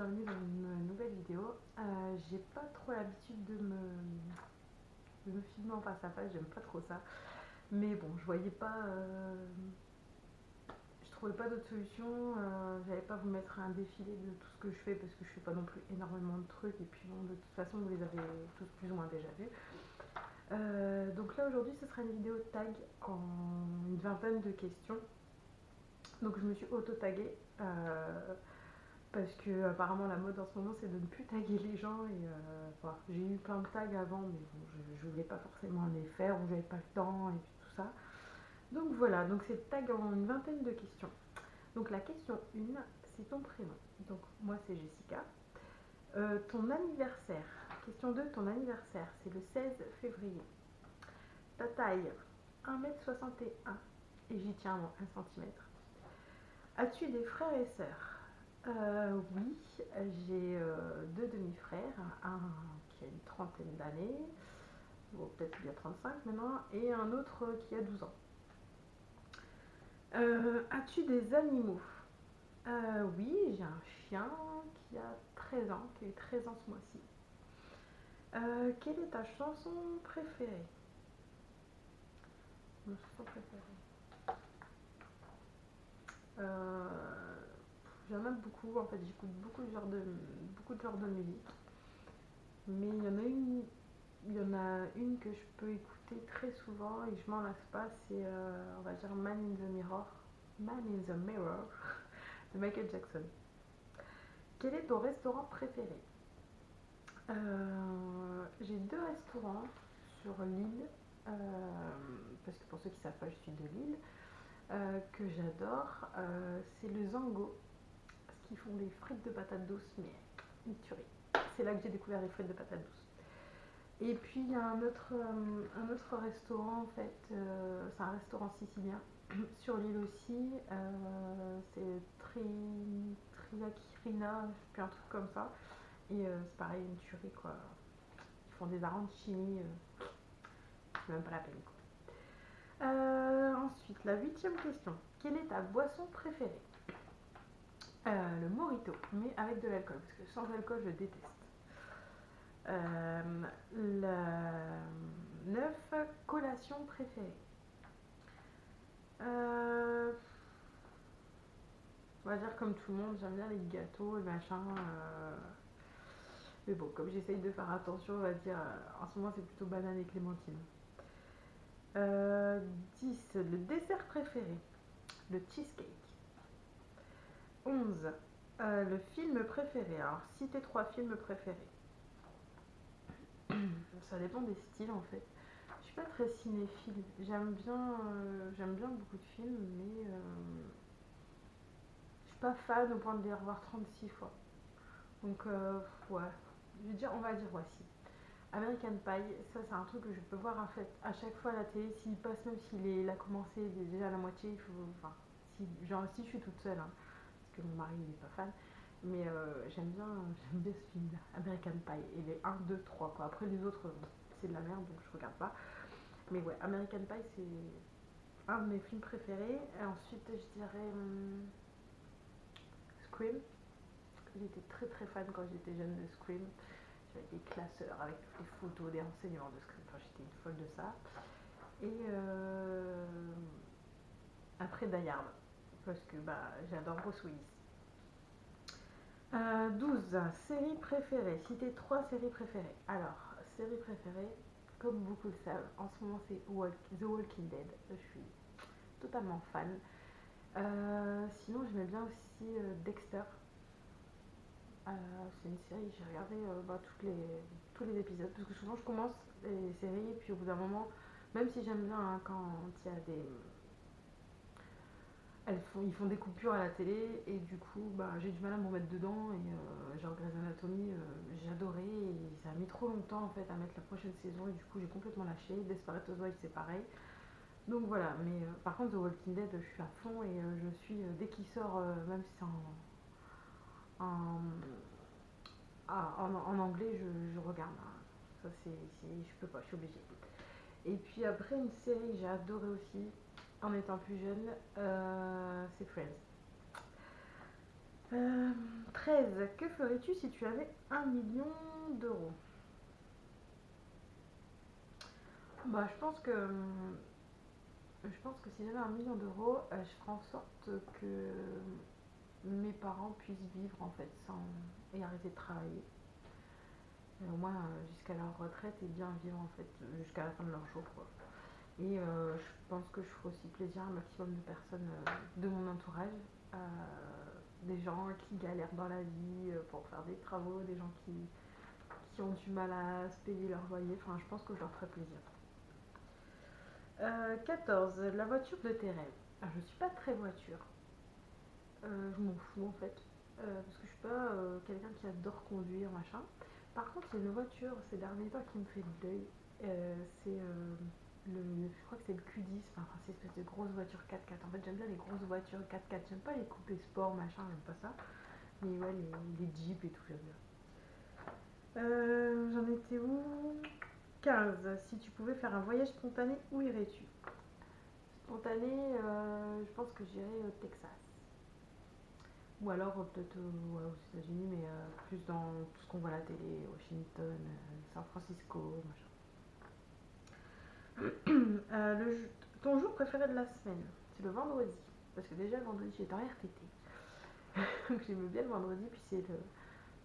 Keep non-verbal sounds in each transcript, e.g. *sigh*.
bienvenue dans une nouvelle vidéo. Euh, j'ai pas trop l'habitude de me, filmer en face à face, j'aime pas trop ça. Mais bon, je voyais pas. euh, je trouvais pas d'autre solution. euh, J'allais pas vous mettre un défilé de tout ce que je fais parce que je fais pas non plus énormément de trucs. Et puis bon, de toute façon, vous les avez tous plus ou moins déjà vus. Donc là aujourd'hui, ce sera une vidéo tag en une vingtaine de questions. Donc je me suis auto-taguée. Parce que apparemment la mode en ce moment c'est de ne plus taguer les gens et euh, j'ai eu plein de tags avant mais bon je, je voulais pas forcément les faire ou j'avais pas le temps et puis tout ça. Donc voilà, donc c'est tag en une vingtaine de questions. Donc la question 1, c'est ton prénom. Donc moi c'est Jessica. Euh, ton anniversaire. Question 2, ton anniversaire, c'est le 16 février. Ta taille, 1m61 et j'y tiens moi 1 cm. As-tu des frères et sœurs? Euh, oui, j'ai euh, deux demi-frères, un qui a une trentaine d'années, peut-être bien 35 maintenant, et un autre qui a 12 ans. Euh, As-tu des animaux? Euh, Oui, j'ai un chien qui a 13 ans, qui a eu 13 ans ce mois-ci. Quelle est ta chanson préférée? Ma chanson préférée? Euh, J'en aime beaucoup, en fait j'écoute beaucoup de genres de, beaucoup de genres de musique. Mais il y en a une, il y en a une que je peux écouter très souvent et je m'en lasse pas, c'est euh, on va dire Man in the Mirror. Man in the Mirror *laughs* de Michael Jackson. Quel est ton restaurant préféré? Euh, J'ai deux restaurants sur l'île, euh, parce que pour ceux qui savent pas, je suis de l'île, que j'adore. C'est le Zango font des frites de patates douces, mais une tuerie. C'est là que j'ai découvert les frites de patates douces. Et puis il y a un autre, euh, un autre restaurant en fait, euh, c'est un restaurant sicilien *coughs* sur l'île aussi. euh, c'est Tri, Triakirina, plus un truc comme ça. Et c'est pareil, une tuerie quoi. Ils font des arancini, c'est même pas la peine quoi. Ensuite, la huitième question. Quelle est ta boisson préférée? Euh, le morito, mais avec de l'alcool, parce que sans alcool, je déteste. Euh, la 9, collation préférée. Euh, on va dire comme tout le monde, j'aime bien les gâteaux et machin. euh, mais bon, comme j'essaye de faire attention, on va dire, euh, en ce moment c'est plutôt banane et clémentine. Euh, 10, le dessert préféré. Le cheesecake. 11. Euh, le film préféré. Alors, citez trois films préférés. *clears throat* Ça dépend des styles en fait. Je suis pas très cinéphile. J'aime bien, euh, j'aime bien beaucoup de films, mais euh, je suis pas fan au point de les revoir 36 fois. Donc, euh, ouais. Je veux dire, on va dire voici. American Pie, ça c'est un truc que je peux voir en fait à chaque fois à la télé. S'il passe, même s'il a commencé déjà à la moitié, il faut. Enfin, si, genre si je suis toute seule, hein, mon mari il est pas fan. Mais euh, j'aime bien, *laughs* j'aime bien ce film-là, American Pie. Et les 1, 2, 3 quoi. Après les autres, c'est de la merde donc je regarde pas. Mais ouais, American Pie c'est un de mes films préférés. Et ensuite je dirais hum, Scream. J'étais très très fan quand j'étais jeune de Scream. J'avais des classeurs avec les photos, des renseignements de Scream. Enfin, j'étais une folle de ça. Et euh, après Die parce que bah, j'adore Bruce Willis. Euh, 12. Série préférée. Citez trois séries préférées. Alors, série préférée, comme beaucoup le savent, en ce moment c'est The Walking Dead. Je suis totalement fan. Euh, sinon, j'aimais bien aussi euh, Dexter. Euh, c'est une série, j'ai regardé euh, bah, les, tous les épisodes parce que souvent je commence les séries et puis au bout d'un moment, même si j'aime bien hein, quand il y a des. Elles font, ils font des coupures à la télé et du coup bah, j'ai du mal à me remettre dedans et euh, genre Grey's Anatomy euh, adoré et ça a mis trop longtemps en fait à mettre la prochaine saison et du coup j'ai complètement lâché. Desperate Housewives c'est pareil. Donc voilà, mais euh, par contre The Walking Dead je suis à fond et euh, je suis dès qu'il sort, même si c'est en, ah, en, en anglais je, je regarde. hein. Ça c'est, je peux pas, je suis obligée. Et puis après une série j'ai adoré aussi en étant plus jeune, euh, c'est Friends. Euh, 13. Que ferais-tu si tu avais un million d'euros? Bah, je pense que je pense que si j'avais un million d'euros, euh, je ferais en sorte que mes parents puissent vivre en fait sans et arrêter de travailler. Au moins euh, jusqu'à leur retraite et bien vivre en fait jusqu'à la fin de leur jour. Et euh, je pense que je ferai aussi plaisir à un maximum de personnes euh, de mon entourage. euh, des gens qui galèrent dans la vie pour faire des travaux, des gens qui, qui ont du mal à se payer leur loyer. Enfin, je pense que je leur ferai plaisir. Euh, 14. La voiture de tes rêves. Alors, je suis pas très voiture. Je m'en fous en fait. Parce que je suis pas quelqu'un qui adore conduire, machin. Par contre, il y a une voiture ces derniers temps qui me fait de l'œil. C'est je crois que c'est le Q10, enfin c'est une espèce de grosse voiture 4x4. En fait, j'aime bien les grosses voitures 4x4. J'aime pas les coupés sport, machin, j'aime pas ça. Mais ouais, les, jeeps et tout, j'aime bien. Euh, J'en étais où? 15. Si tu pouvais faire un voyage spontané, où irais-tu? Spontané, euh, je pense que j'irais au Texas. Ou alors euh, peut-être aux États-Unis, mais plus dans tout ce qu'on voit à la télé, Washington, San Francisco, machin. Euh, ton jour préféré de la semaine, c'est le vendredi. Parce que déjà, le vendredi, j'étais en RTT. *laughs* Donc j'aime bien le vendredi, puis c'est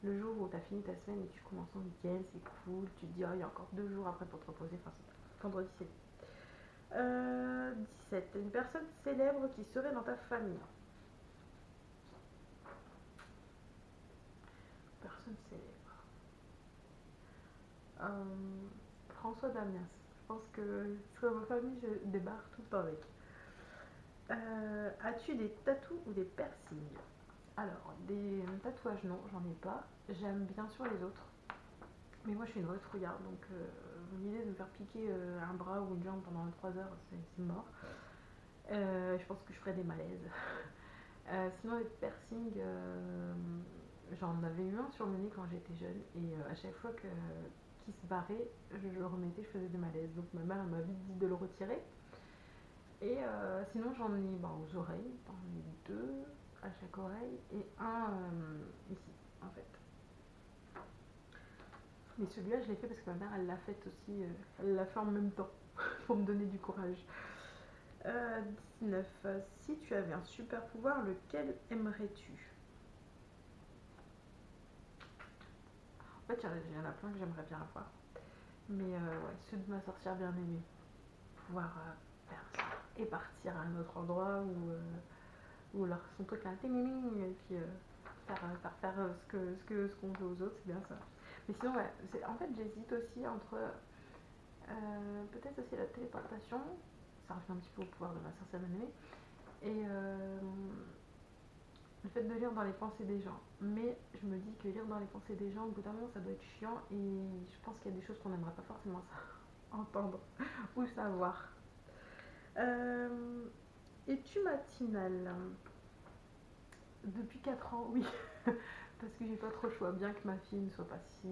le, jour où tu as fini ta semaine et tu commences ton week-end, c'est cool. Tu te dis, oh, il y a encore deux jours après pour te reposer. Enfin, vendredi, c'est euh, 17. Une personne célèbre qui serait dans ta famille? Personne célèbre. Euh, François Damiens. Je pense que sur ma famille, je débarque tout le temps avec. Euh, As-tu des tatous ou des piercings? Alors, des tatouages, non, j'en ai pas. J'aime bien sûr les autres. Mais moi, je suis une vraie trouillarde, donc euh, l'idée de me faire piquer euh, un bras ou une jambe pendant 3 heures, c'est mort. Euh, je pense que je ferais des malaises. *laughs* Euh, sinon, les piercings, euh, j'en avais eu un sur le nez quand j'étais jeune, et euh, à chaque fois que se barrait, je le remettais, je faisais des malaises. Donc ma mère elle m'a vite dit de le retirer. Et euh, sinon, j'en ai ben, aux oreilles, j'en ai deux à chaque oreille, et un euh, ici, en fait. Mais celui-là, je l'ai fait parce que ma mère, elle l'a fait aussi, euh, elle l'a fait en même temps, *laughs* pour me donner du courage. Euh, 19. Euh, Si tu avais un super pouvoir, lequel aimerais-tu? En fait, il y en a- plein que j'aimerais bien avoir. Mais euh, ouais, ceux de ma sorcière bien aimée. Pouvoir euh, faire ça et partir à un autre endroit où, euh, leur, son truc là, ting, ting, et puis faire, faire faire ce que ce que ce qu'on veut aux autres, c'est bien ça. Mais sinon, ouais, en fait, j'hésite aussi entre peut-être aussi la téléportation, ça revient un petit peu au pouvoir de ma sorcière bien aimée, et le fait de lire dans les pensées des gens. Mais je me dis que lire dans les pensées des gens, au bout d'un moment, ça doit être chiant, et je pense qu'il y a des choses qu'on n'aimerait pas forcément *laughs* entendre ou savoir. Euh, Es-tu matinale? Depuis 4 ans, oui. *laughs* Parce que j'ai pas trop le choix, bien que ma fille ne soit pas si,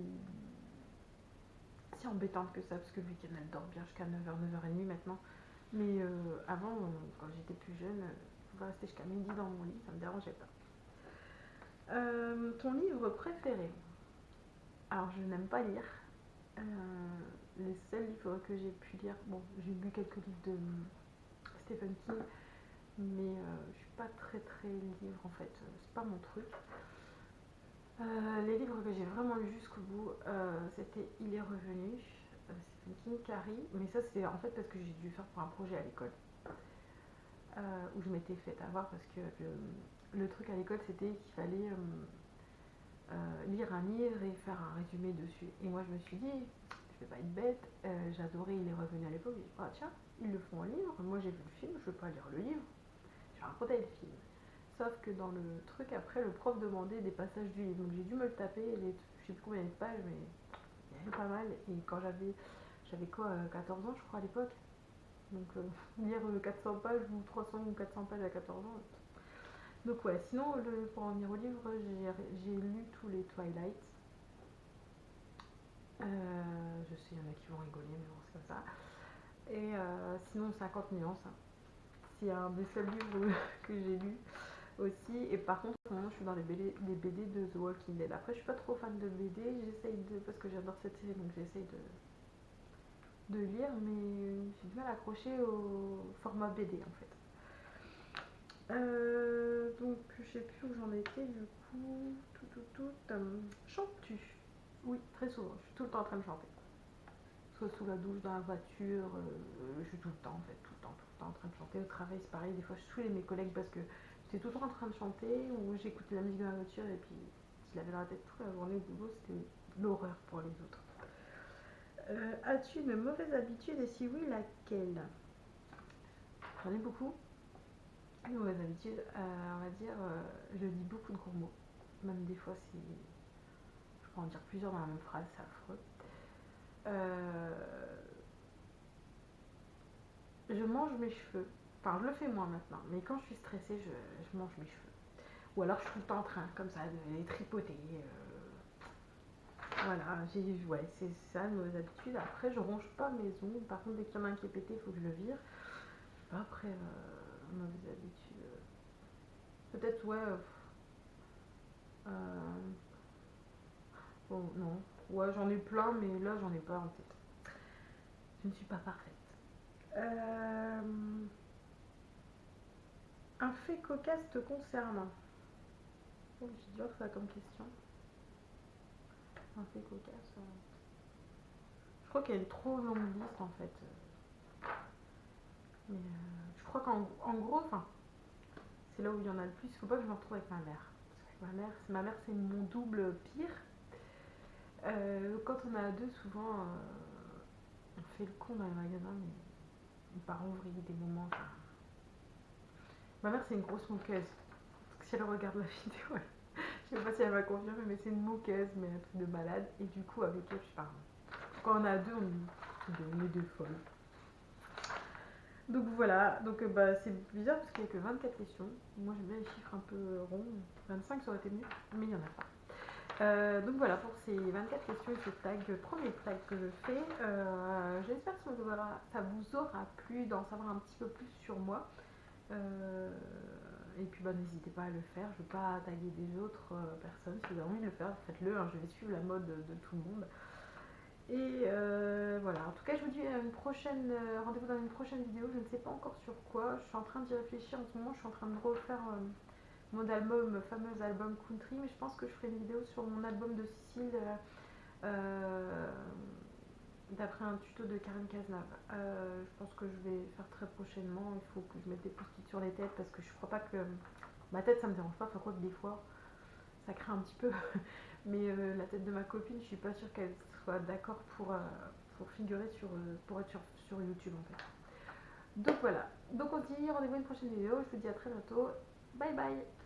si embêtante que ça, parce que le week-end elle dort bien jusqu'à 9h, 9h30 maintenant. Mais euh, avant, euh, quand j'étais plus jeune, euh, je pouvais rester jusqu'à midi dans mon lit, ça me dérangeait pas. Euh, ton livre préféré? Alors, je n'aime pas lire. Euh, les seuls livres que j'ai pu lire, bon, j'ai lu quelques livres de Stephen King, mais euh, je suis pas très très livre en fait, euh, c'est pas mon truc. Les livres que j'ai vraiment lus jusqu'au bout, c'était Il est revenu, Stephen King, Carrie, mais ça c'est en fait parce que j'ai dû faire pour un projet à l'école, euh, où je m'étais fait avoir parce que le, truc à l'école c'était qu'il fallait euh, euh, lire un livre et faire un résumé dessus. Et moi je me suis dit, je vais pas être bête, j'adorais Il est revenu à l'époque, j'ai dit, ah tiens, ils le font en livre, moi j'ai vu le film, je veux pas lire le livre, je vais raconter le film. Sauf que dans le truc, après, le prof demandait des passages du livre. Donc j'ai dû me le taper, les, je sais plus combien de pages, mais il y avait pas mal. Et quand j'avais, j'avais quoi, euh, 14 ans, je crois, à l'époque. Donc euh, lire euh, 400 pages ou 300 ou 400 pages à 14 ans. Donc ouais, sinon, pour en venir au livre, j'ai, lu tous les Twilight. Euh, je sais, il y en a qui vont rigoler, mais bon, c'est comme ça. Et euh, sinon, 50 nuances. C'est un des seuls livres *laughs* que j'ai lu. aussi. Et par contre, en ce moment, je suis dans les BD, les BD de The Walking Dead. Après, je suis pas trop fan de BD, j'essaye de. parce que j'adore cette série, donc j'essaye de, de lire, mais j'ai du mal à accrocher au format BD en fait. Euh, donc, je sais plus où j'en étais du coup. Tout, tout, tout. Euh, Chantes-tu? Oui, très souvent. Je suis tout le temps en train de chanter. Soit sous la douche, dans la voiture. euh, je suis tout le temps en fait, tout le temps, tout le temps en train de chanter. Au travail, c'est pareil. Des fois, je saoulais mes collègues parce que j'étais tout le temps en train de chanter ou j'écoutais la musique dans la voiture et puis je l'avais dans la tête toute la journée au boulot. C'était l'horreur pour les autres. Euh, As-tu une mauvaise habitude et si oui, laquelle? J'en ai beaucoup. Une mauvaise habitude, euh, on va dire, euh, je dis beaucoup de gros mots. Même des fois, c'est. Je peux en dire plusieurs dans la même phrase, c'est affreux. Je mange mes cheveux. Enfin, je le fais moins maintenant, mais quand je suis stressée, je, mange mes cheveux. Ou alors, je suis tout en train, comme ça, de les tripoter. Voilà, j'ai, ouais, c'est ça, une mauvaise habitude. Après, je ronge pas mes ongles. Par contre, dès qu'il y en a un qui est pété, il faut que je le vire. Je sais pas, après, euh, mauvaise habitude. euh, Peut-être, ouais. euh, euh, bon, non. Ouais, j'en ai plein, mais là, j'en ai pas en tête. Je ne suis pas parfaite. Euh, un fait cocasse te concernant. Oh, j'ai dur ça comme question. Un fait cocasse. Je crois qu'il y a une trop longue liste en fait. Mais euh, je crois qu'en en gros, c'est là où il y en a le plus. Il faut pas que je me retrouve avec ma mère. Ma mère, c'est- c'est mon double pire. Euh, quand on a deux, souvent, euh, on fait le con dans les magasins, mais on part vrille des moments. Ma mère, c'est une grosse moqueuse. Parce que si elle regarde la *laughs* vidéo, elle- je sais pas si elle va confirmer, mais c'est une moqueuse, mais un truc de malade. Et du coup, avec elle, je parle. Quand on a deux, on est, deux folles. Donc voilà, donc euh, bah, c'est bizarre parce qu'il n'y a que 24 questions. Moi j'aime bien les chiffres un peu ronds. 25 ça aurait été mieux, mais il n'y en a pas. Euh, donc voilà pour ces 24 questions et ce tag, premier tag que je fais. Euh, J'espère que ça vous, aura, plu d'en savoir un petit peu plus sur moi. Et puis bah, n'hésitez pas à le faire. Je ne vais pas taguer des autres euh, personnes. Si vous avez envie de le faire, faites-le. hein. Je vais suivre la mode de, tout le monde. Et euh, voilà, en tout cas, je vous dis à une prochaine euh, rendez-vous dans une prochaine vidéo. Je ne sais pas encore sur quoi. Je suis en train d'y réfléchir en ce moment. Je suis en train de refaire mon album, fameux album country, mais je pense que je ferai une vidéo sur mon album de Sicile d'après un tuto de Karen Cazenave. Euh, je pense que je vais faire très prochainement. Il faut que je mette des post-it sur les têtes parce que je crois pas que ma tête ça me dérange pas. Enfin, quoi que des fois ça craint un petit peu. *laughs* Mais euh, la tête de ma copine, je suis pas sûre qu'elle soit d'accord pour, euh, figurer sur, pour être sur, sur YouTube en fait. Donc voilà. Donc on se dit rendez-vous une prochaine vidéo. Je vous dis à très bientôt. Bye bye